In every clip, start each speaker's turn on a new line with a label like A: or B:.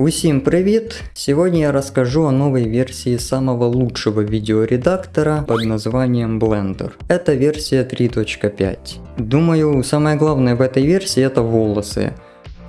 A: Усім привіт! Сегодня я расскажу о новой версии самого лучшего видеоредактора под названием Blender. Это версия 3.5. Думаю, самое главное в этой версии это волосы.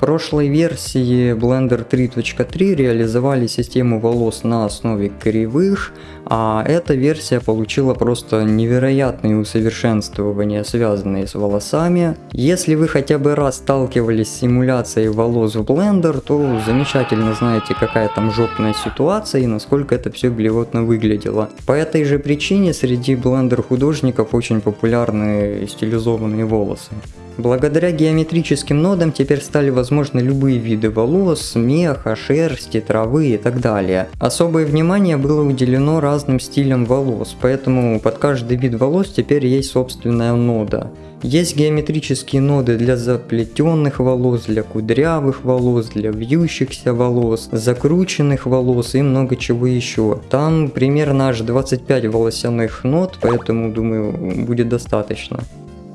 A: Прошлой версии Blender 3.3 реализовали систему волос на основе кривых, а эта версия получила просто невероятные усовершенствования, связанные с волосами. Если вы хотя бы раз сталкивались с симуляцией волос в Blender, то замечательно знаете, какая там жопная ситуация и насколько это все блевотно выглядело. По этой же причине среди Blender художников очень популярны стилизованные волосы. Благодаря геометрическим нодам теперь стали возможны любые виды волос, меха, шерсти, травы и так далее. Особое внимание было уделено разным стилям волос, поэтому под каждый вид волос теперь есть собственная нода. Есть геометрические ноды для заплетенных волос, для кудрявых волос, для вьющихся волос, закрученных волос и много чего еще. Там примерно аж 25 волосяных нод, поэтому думаю будет достаточно.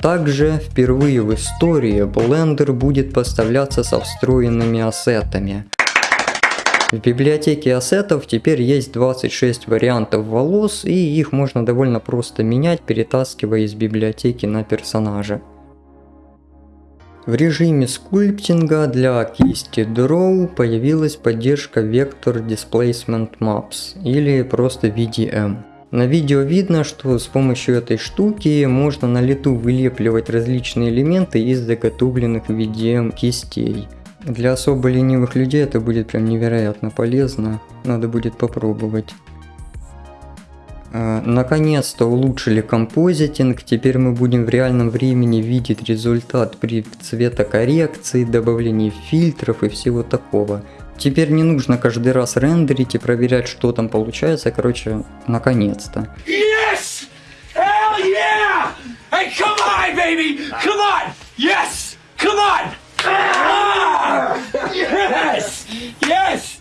A: Также впервые в истории Blender будет поставляться со встроенными ассетами. В библиотеке ассетов теперь есть 26 вариантов волос и их можно довольно просто менять, перетаскивая из библиотеки на персонажа. В режиме скульптинга для кисти Draw появилась поддержка Vector Displacement Maps или просто VDM. На видео видно, что с помощью этой штуки можно на лету вылепливать различные элементы из заготовленных VDM кистей. Для особо ленивых людей это будет прям невероятно полезно, надо будет попробовать. А, наконец-то улучшили композитинг, теперь мы будем в реальном времени видеть результат при цветокоррекции, добавлении фильтров и всего такого. Теперь не нужно каждый раз рендерить и проверять, что там получается. Короче, наконец-то. Yes! Hell yeah! Hey, come on, baby! Come on! Yes! Come on! Ah! Yes! Yes!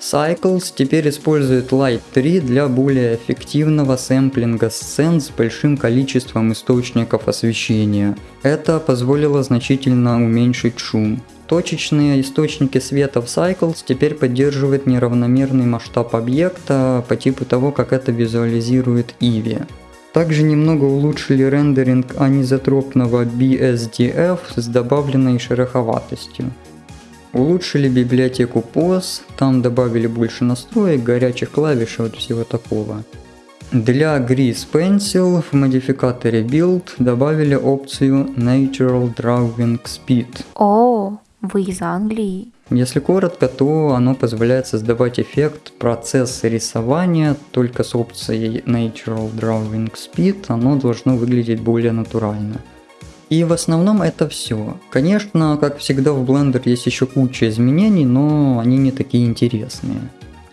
A: Cycles теперь использует Light 3 для более эффективного сэмплинга сцен с большим количеством источников освещения. Это позволило значительно уменьшить шум. Точечные источники света в Cycles теперь поддерживают неравномерный масштаб объекта по типу того, как это визуализирует Eevee. Также немного улучшили рендеринг анизотропного BSDF с добавленной шероховатостью. Улучшили библиотеку POS, там добавили больше настроек, горячих клавиш и вот всего такого. Для Grease Pencil в модификаторе Build добавили опцию Natural Drawing Speed.
B: Oh. Вы из Англии?
A: Если коротко, то оно позволяет создавать эффект процесса рисования только с опцией Natural Drawing Speed, оно должно выглядеть более натурально. И в основном это все. Конечно, как всегда в Blender есть еще куча изменений, но они не такие интересные.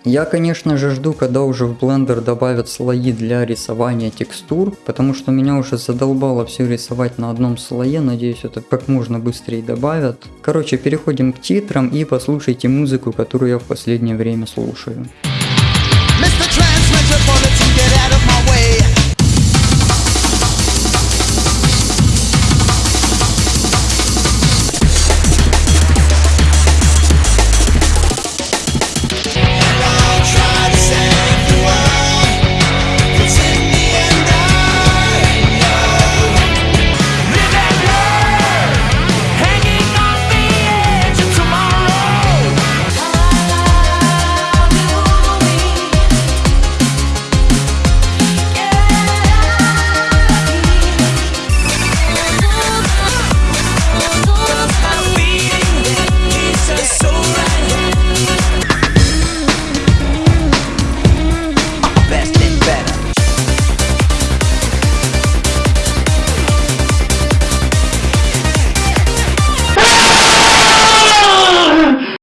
A: Я, конечно же, жду, когда уже в Blender добавят слои для рисования текстур, потому что меня уже задолбало все рисовать на одном слое, надеюсь, это как можно быстрее добавят. Короче, переходим к титрам и послушайте музыку, которую я в последнее время слушаю. Mr.